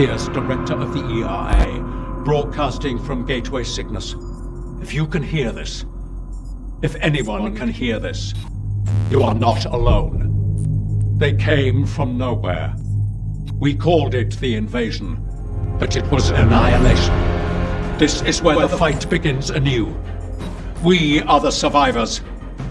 Pierce, Director of the ERA, broadcasting from Gateway Cygnus. If you can hear this, if anyone can hear this, you are not alone. They came from nowhere. We called it the invasion, but it was annihilation. This is where the fight begins anew. We are the survivors.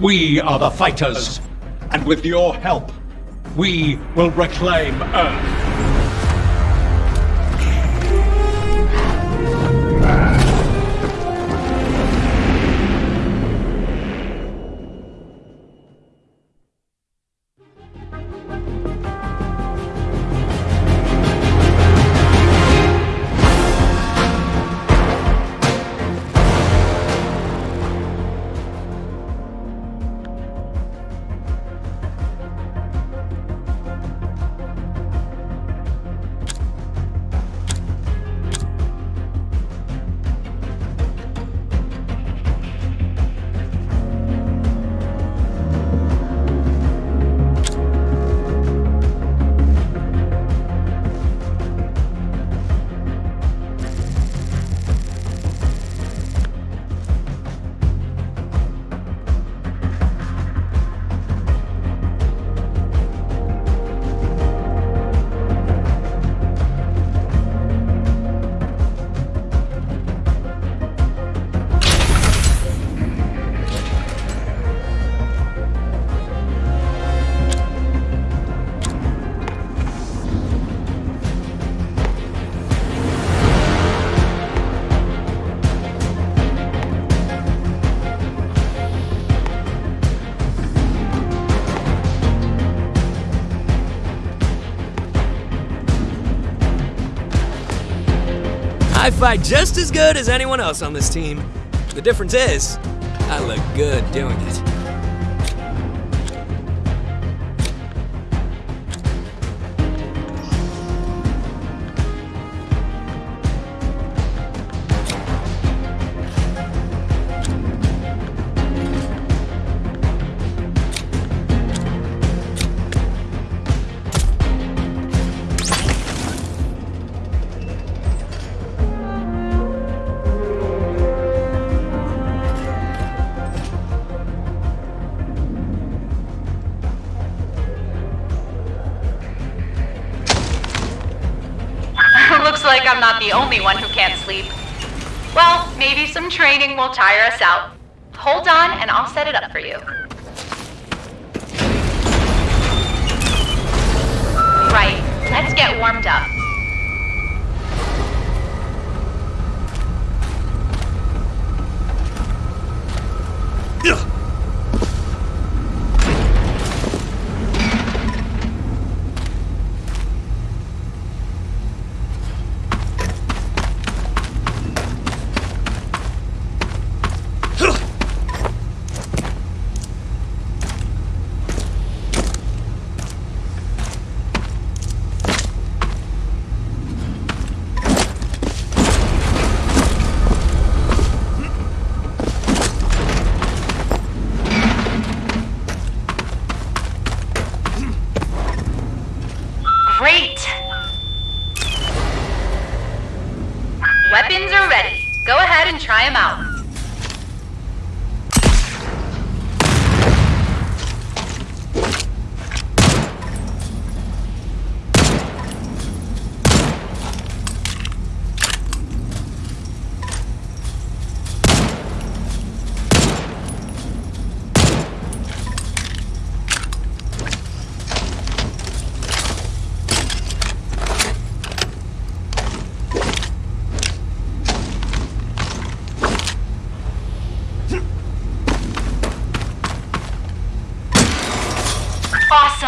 We are the fighters. And with your help, we will reclaim Earth. I fight just as good as anyone else on this team. The difference is, I look good doing it. The only one who can't sleep. Well, maybe some training will tire us out. Hold on and I'll set it up for you. Right, let's get warmed up.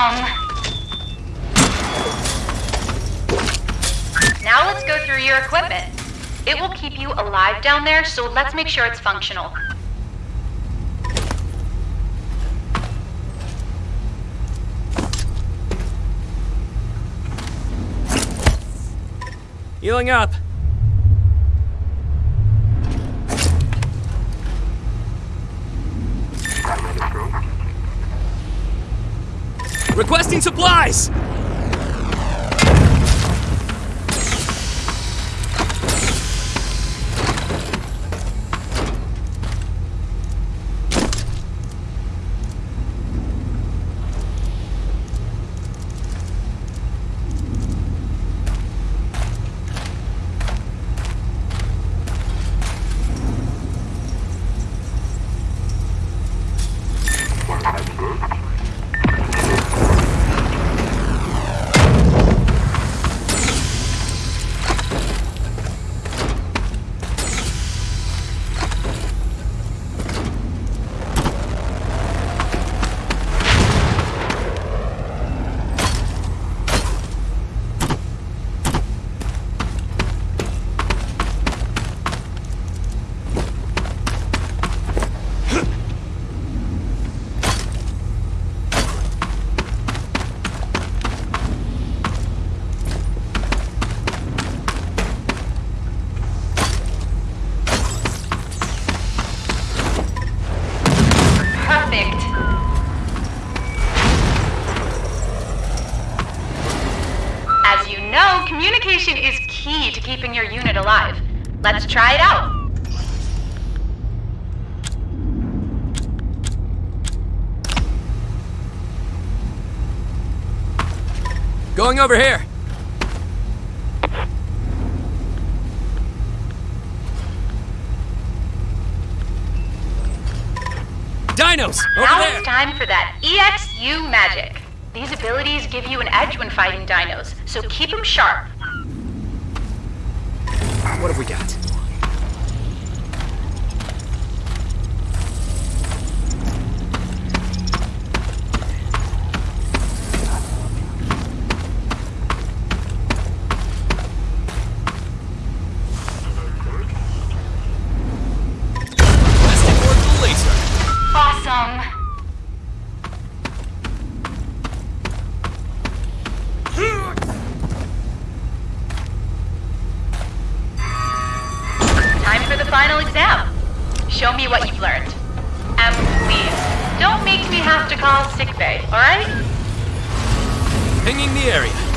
Awesome! Now let's go through your equipment. It will keep you alive down there, so let's make sure it's functional. Healing up. Requesting supplies! Keeping your unit alive. Let's try it out. Going over here. Dinos! Over now there! it's time for that EXU magic. These abilities give you an edge when fighting dinos, so keep them sharp. What have we got? Final exam. Show me what you've learned. And please, don't make me have to call sickbay, alright? Pinging the area.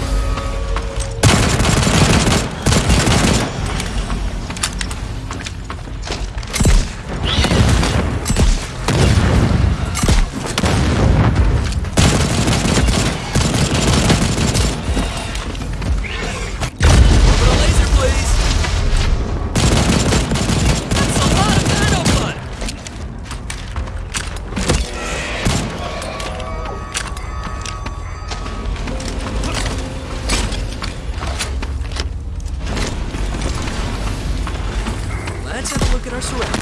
Have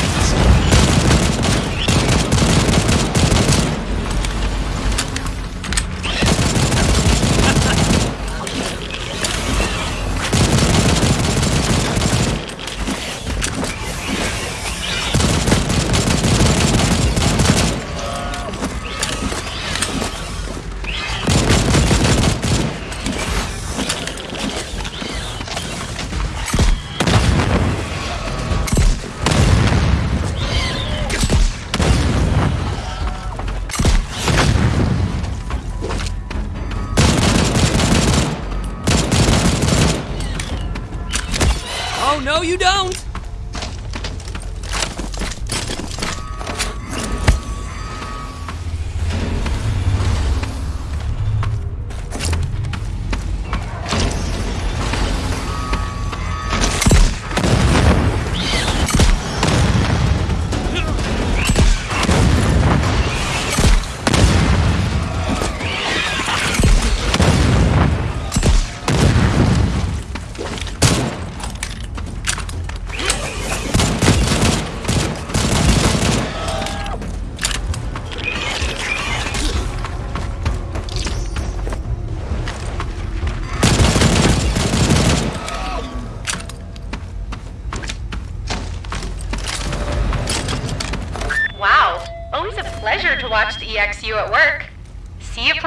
no, you don't!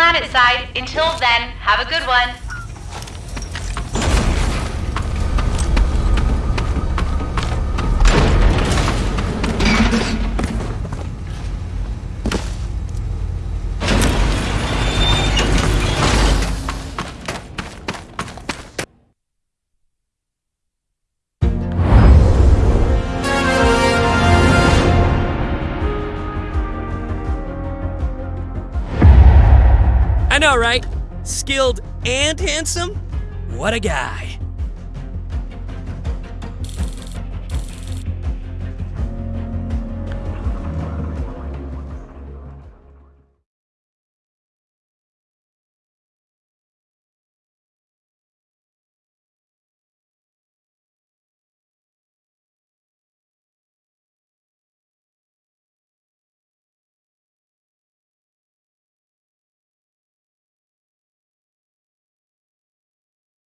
Planet side. Until then, have a good one. Know, right? Skilled and handsome? What a guy.